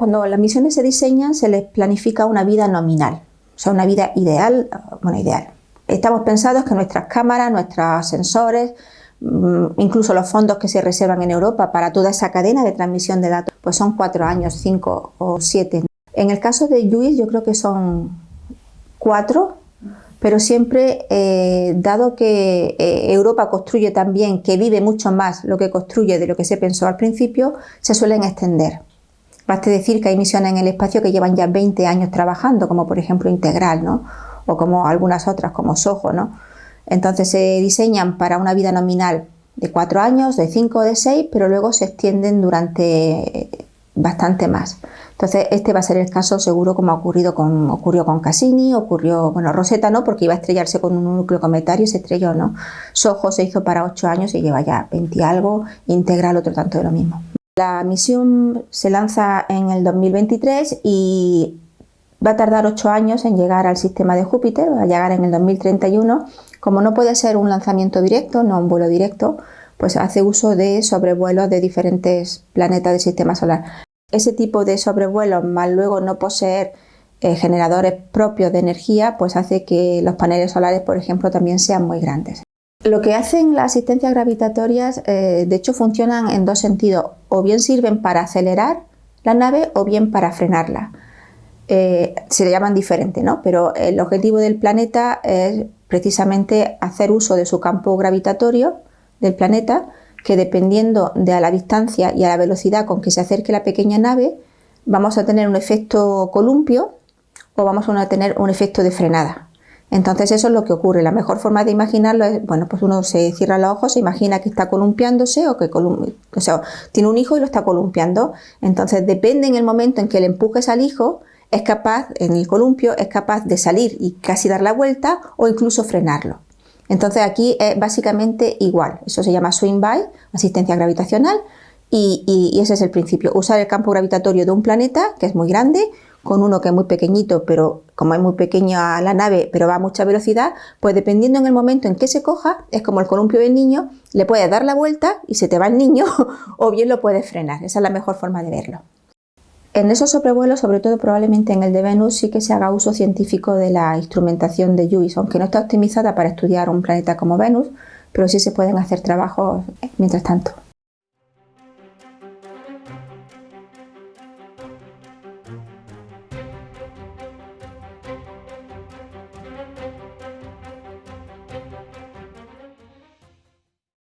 Cuando las misiones se diseñan se les planifica una vida nominal, o sea, una vida ideal, bueno, ideal. Estamos pensados que nuestras cámaras, nuestros sensores, mm, incluso los fondos que se reservan en Europa para toda esa cadena de transmisión de datos, pues son cuatro años, cinco o siete. En el caso de Lluís yo creo que son cuatro, pero siempre, eh, dado que eh, Europa construye también, que vive mucho más lo que construye de lo que se pensó al principio, se suelen extender. Baste decir que hay misiones en el espacio que llevan ya 20 años trabajando, como por ejemplo Integral, ¿no? o como algunas otras, como Soho. ¿no? Entonces se diseñan para una vida nominal de 4 años, de 5 o de 6, pero luego se extienden durante bastante más. Entonces este va a ser el caso seguro como ha ocurrido con, ocurrió con Cassini, ocurrió, bueno, Rosetta no, porque iba a estrellarse con un núcleo cometario y se estrelló, ¿no? Soho se hizo para 8 años y lleva ya 20 y algo, Integral otro tanto de lo mismo. La misión se lanza en el 2023 y va a tardar ocho años en llegar al sistema de Júpiter, va a llegar en el 2031. Como no puede ser un lanzamiento directo, no un vuelo directo, pues hace uso de sobrevuelos de diferentes planetas del sistema solar. Ese tipo de sobrevuelos, más luego no poseer eh, generadores propios de energía, pues hace que los paneles solares, por ejemplo, también sean muy grandes. Lo que hacen las asistencias gravitatorias, eh, de hecho, funcionan en dos sentidos. O bien sirven para acelerar la nave o bien para frenarla. Eh, se le llaman diferente, ¿no? Pero el objetivo del planeta es precisamente hacer uso de su campo gravitatorio del planeta, que dependiendo de la distancia y a la velocidad con que se acerque la pequeña nave, vamos a tener un efecto columpio o vamos a tener un efecto de frenada. Entonces eso es lo que ocurre. La mejor forma de imaginarlo es, bueno, pues uno se cierra los ojos, se imagina que está columpiándose o que tiene un hijo y lo está columpiando. Entonces depende en el momento en que le empujes al hijo, es capaz, en el columpio, es capaz de salir y casi dar la vuelta o incluso frenarlo. Entonces aquí es básicamente igual. Eso se llama swing by, asistencia gravitacional, y, y ese es el principio. Usar el campo gravitatorio de un planeta, que es muy grande, con uno que es muy pequeñito, pero como es muy pequeña la nave, pero va a mucha velocidad, pues dependiendo en el momento en que se coja, es como el columpio del niño, le puedes dar la vuelta y se te va el niño, o bien lo puedes frenar. Esa es la mejor forma de verlo. En esos sobrevuelos, sobre todo probablemente en el de Venus, sí que se haga uso científico de la instrumentación de JUICE, aunque no está optimizada para estudiar un planeta como Venus, pero sí se pueden hacer trabajos mientras tanto.